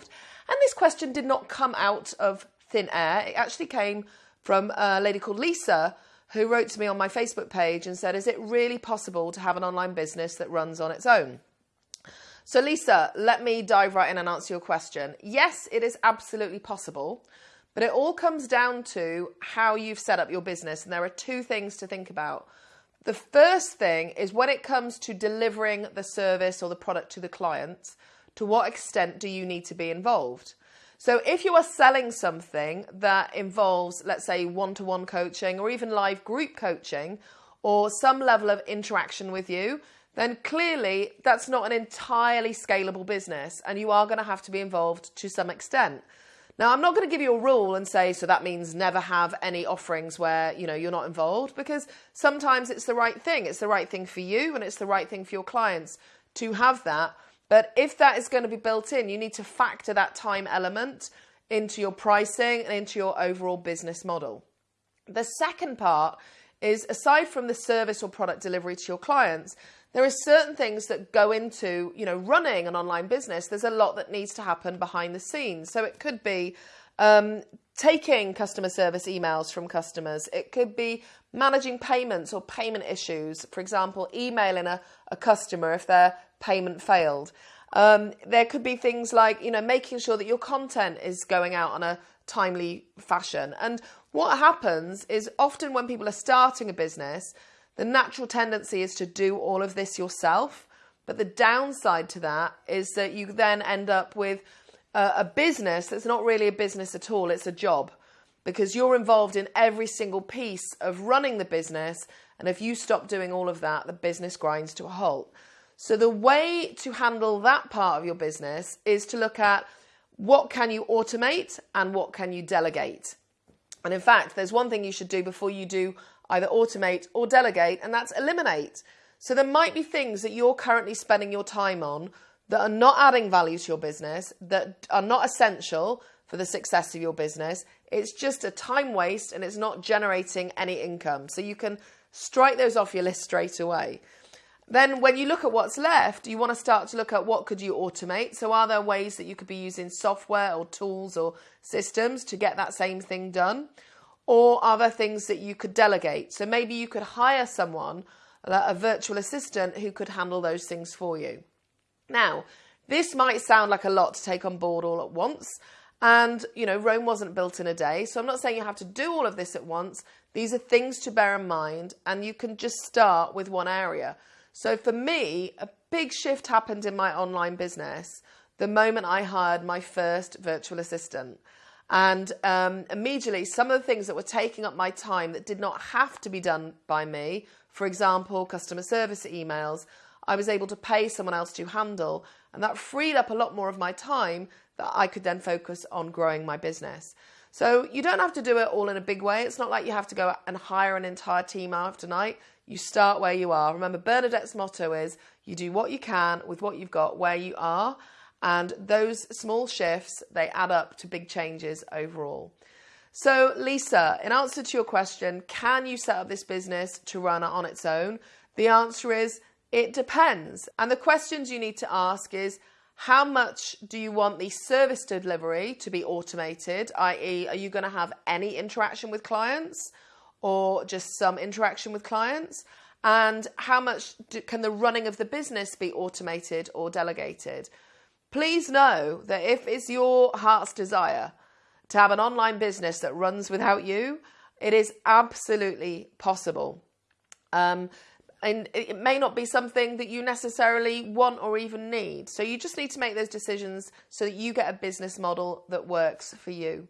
And this question did not come out of thin air. It actually came from a lady called Lisa who wrote to me on my Facebook page and said, Is it really possible to have an online business that runs on its own? So, Lisa, let me dive right in and answer your question. Yes, it is absolutely possible, but it all comes down to how you've set up your business. And there are two things to think about. The first thing is when it comes to delivering the service or the product to the client, to what extent do you need to be involved? So if you are selling something that involves, let's say, one to one coaching or even live group coaching or some level of interaction with you, then clearly that's not an entirely scalable business and you are going to have to be involved to some extent. Now, I'm not going to give you a rule and say, so that means never have any offerings where, you know, you're not involved because sometimes it's the right thing. It's the right thing for you and it's the right thing for your clients to have that. But if that is going to be built in, you need to factor that time element into your pricing and into your overall business model. The second part is aside from the service or product delivery to your clients, there are certain things that go into, you know, running an online business. There's a lot that needs to happen behind the scenes. So it could be um, taking customer service emails from customers. It could be managing payments or payment issues. For example, emailing a, a customer if their payment failed. Um, there could be things like, you know, making sure that your content is going out on a timely fashion. And what happens is often when people are starting a business, the natural tendency is to do all of this yourself. But the downside to that is that you then end up with a, a business that's not really a business at all, it's a job because you're involved in every single piece of running the business. And if you stop doing all of that, the business grinds to a halt. So the way to handle that part of your business is to look at what can you automate and what can you delegate. And in fact, there's one thing you should do before you do either automate or delegate, and that's eliminate. So there might be things that you're currently spending your time on that are not adding value to your business, that are not essential for the success of your business. It's just a time waste and it's not generating any income. So you can strike those off your list straight away. Then when you look at what's left, you want to start to look at what could you automate. So are there ways that you could be using software or tools or systems to get that same thing done? Or are there things that you could delegate? So maybe you could hire someone, uh, a virtual assistant, who could handle those things for you. Now, this might sound like a lot to take on board all at once. And, you know, Rome wasn't built in a day. So I'm not saying you have to do all of this at once. These are things to bear in mind. And you can just start with one area. So for me, a big shift happened in my online business the moment I hired my first virtual assistant. And um, immediately, some of the things that were taking up my time that did not have to be done by me, for example, customer service emails, I was able to pay someone else to handle. And that freed up a lot more of my time that I could then focus on growing my business. So you don't have to do it all in a big way. It's not like you have to go and hire an entire team after night. You start where you are. Remember, Bernadette's motto is you do what you can with what you've got where you are. And those small shifts, they add up to big changes overall. So, Lisa, in answer to your question, can you set up this business to run on its own? The answer is it depends. And the questions you need to ask is how much do you want the service delivery to be automated? i.e., are you going to have any interaction with clients or just some interaction with clients? And how much do, can the running of the business be automated or delegated? Please know that if it's your heart's desire to have an online business that runs without you, it is absolutely possible. Um, and it may not be something that you necessarily want or even need. So you just need to make those decisions so that you get a business model that works for you.